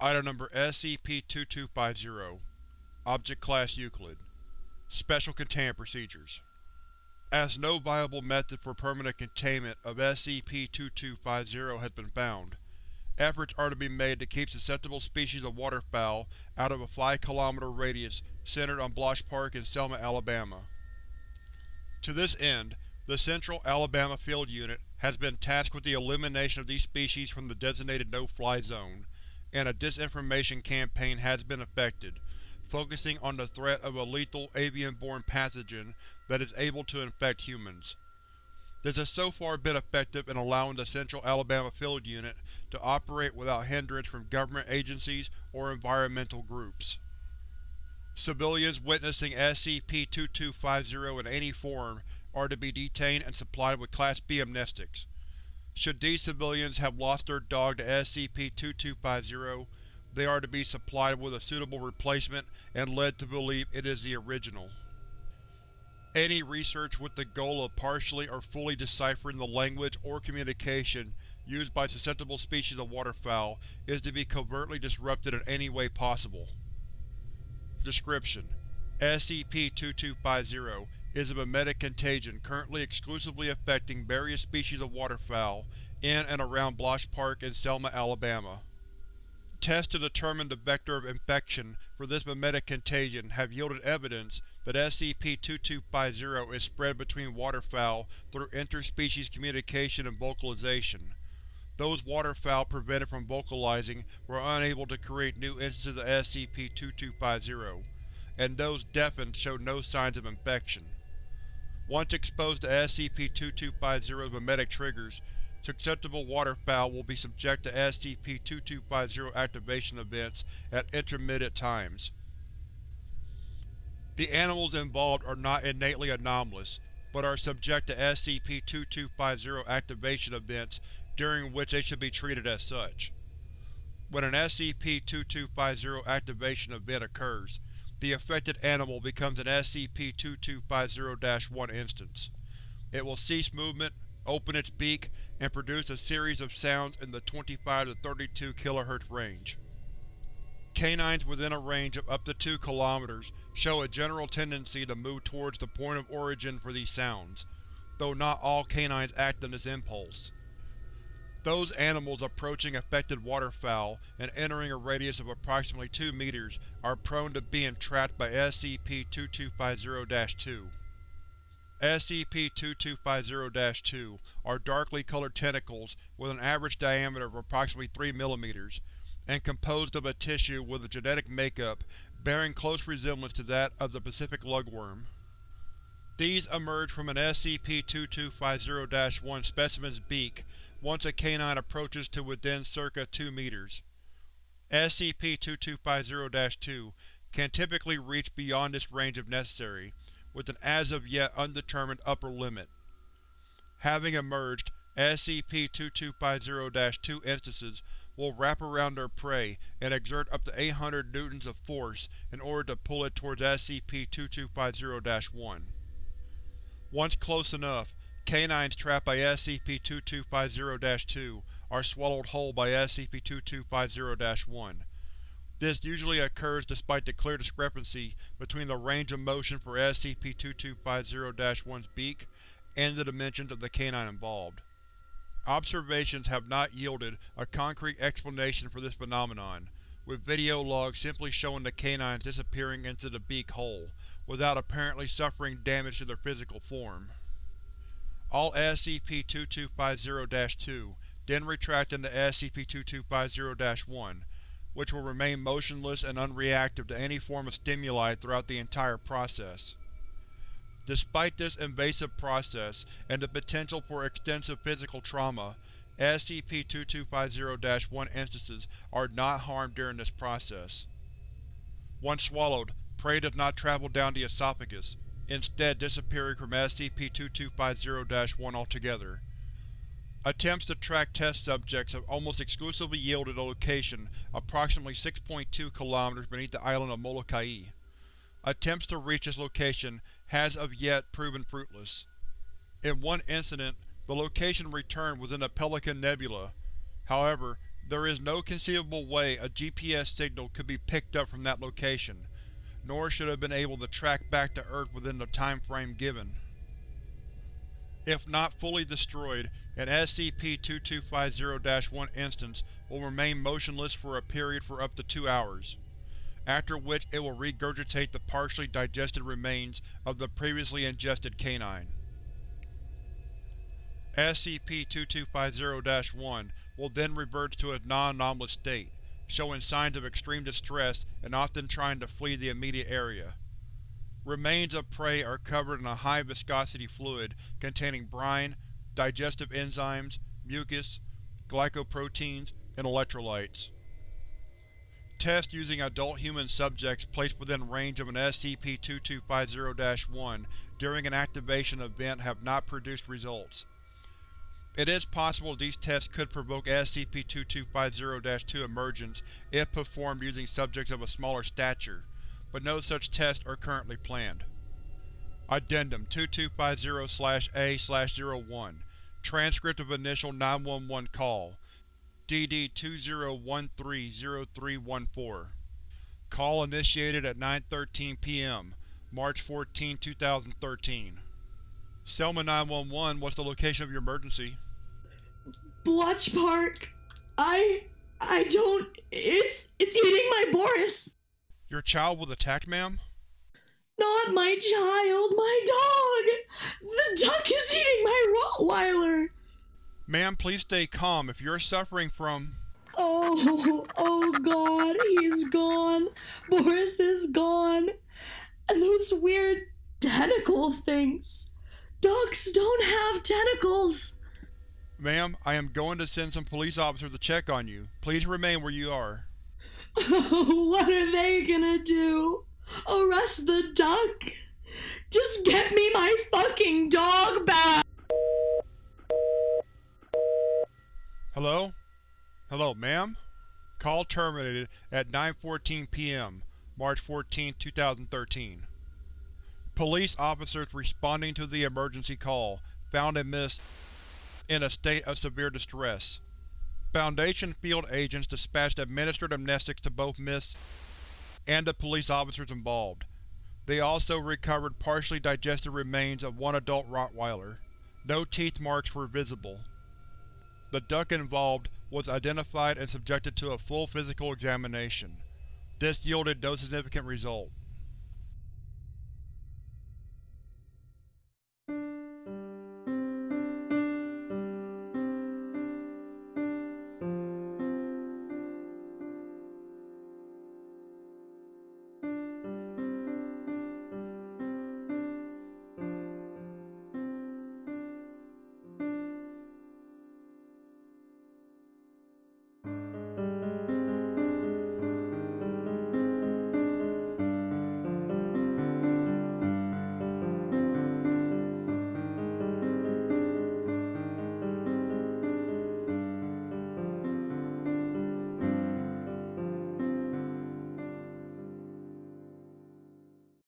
Item Number SCP-2250 Object Class Euclid Special Containment Procedures As no viable method for permanent containment of SCP-2250 has been found, efforts are to be made to keep susceptible species of waterfowl out of a 5 km radius centered on Blosch Park in Selma, Alabama. To this end, the Central Alabama Field Unit has been tasked with the elimination of these species from the designated No-Fly Zone, and a disinformation campaign has been effected, focusing on the threat of a lethal avian-borne pathogen that is able to infect humans. This has so far been effective in allowing the Central Alabama Field Unit to operate without hindrance from government agencies or environmental groups. Civilians witnessing SCP-2250 in any form are to be detained and supplied with Class B amnestics. Should these civilians have lost their dog to SCP-2250, they are to be supplied with a suitable replacement and led to believe it is the original. Any research with the goal of partially or fully deciphering the language or communication used by susceptible species of waterfowl is to be covertly disrupted in any way possible. Description: SCP-2250 is a mimetic contagion currently exclusively affecting various species of waterfowl in and around Blosch Park in Selma, Alabama. Tests to determine the vector of infection for this mimetic contagion have yielded evidence that SCP-2250 is spread between waterfowl through interspecies communication and vocalization. Those waterfowl prevented from vocalizing were unable to create new instances of SCP-2250, and those deafened showed no signs of infection. Once exposed to SCP-2250's mimetic triggers, susceptible waterfowl will be subject to SCP-2250 activation events at intermittent times. The animals involved are not innately anomalous, but are subject to SCP-2250 activation events during which they should be treated as such. When an SCP-2250 activation event occurs, the affected animal becomes an SCP-2250-1 instance. It will cease movement, open its beak, and produce a series of sounds in the 25 to 32 kHz range. Canines within a range of up to 2 km show a general tendency to move towards the point of origin for these sounds, though not all canines act on this impulse. Those animals approaching affected waterfowl and entering a radius of approximately 2 meters are prone to being trapped by SCP-2250-2. SCP-2250-2 are darkly colored tentacles with an average diameter of approximately 3 mm, and composed of a tissue with a genetic makeup bearing close resemblance to that of the Pacific lugworm. These emerge from an SCP-2250-1 specimen's beak once a canine approaches to within circa 2 meters. SCP-2250-2 can typically reach beyond this range if necessary, with an as-of-yet undetermined upper limit. Having emerged, SCP-2250-2 instances will wrap around their prey and exert up to 800 newtons of force in order to pull it towards SCP-2250-1. Once close enough, Canines trapped by SCP-2250-2 are swallowed whole by SCP-2250-1. This usually occurs despite the clear discrepancy between the range of motion for SCP-2250-1's beak and the dimensions of the canine involved. Observations have not yielded a concrete explanation for this phenomenon, with video logs simply showing the canines disappearing into the beak hole, without apparently suffering damage to their physical form. All SCP-2250-2 then retract into SCP-2250-1, which will remain motionless and unreactive to any form of stimuli throughout the entire process. Despite this invasive process and the potential for extensive physical trauma, SCP-2250-1 instances are not harmed during this process. Once swallowed, prey does not travel down the esophagus, instead disappearing from SCP-2250-1 altogether. Attempts to track test subjects have almost exclusively yielded a location approximately 6.2 km beneath the island of Molokai. Attempts to reach this location has of yet proven fruitless. In one incident, the location returned within the Pelican Nebula. However, There is no conceivable way a GPS signal could be picked up from that location, nor should have been able to track back to Earth within the time frame given. If not fully destroyed, an SCP-2250-1 instance will remain motionless for a period for up to two hours, after which it will regurgitate the partially digested remains of the previously ingested canine. SCP-2250-1 will then revert to its non-anomalous state, showing signs of extreme distress and often trying to flee the immediate area. Remains of prey are covered in a high-viscosity fluid containing brine, digestive enzymes, mucus, glycoproteins, and electrolytes. Tests using adult human subjects placed within range of an SCP-2250-1 during an activation event have not produced results. It is possible these tests could provoke SCP-2250-2 emergence if performed using subjects of a smaller stature, but no such tests are currently planned. Addendum 2250-A-01 Transcript of Initial 911 Call DD-2013-0314 Call initiated at 9.13 p.m., March 14, 2013 Selma 911, what's the location of your emergency? Blotch Park. I I don't it's it's eating my Boris. Your child was attacked, ma'am? Not my child, my dog. The duck is eating my Rottweiler. Ma'am, please stay calm. If you're suffering from… Oh, oh god, he's gone. Boris is gone. And those weird tentacle things. Ducks don't have tentacles. Ma'am, I am going to send some police officers to check on you. Please remain where you are. what are they gonna do? Arrest the duck? Just get me my fucking dog back! Hello? Hello, ma'am? Call terminated at 9.14 p.m., March 14, 2013. Police officers responding to the emergency call found a Miss in a state of severe distress. Foundation field agents dispatched administered amnestics to both Miss and the police officers involved. They also recovered partially digested remains of one adult Rottweiler. No teeth marks were visible. The duck involved was identified and subjected to a full physical examination. This yielded no significant result.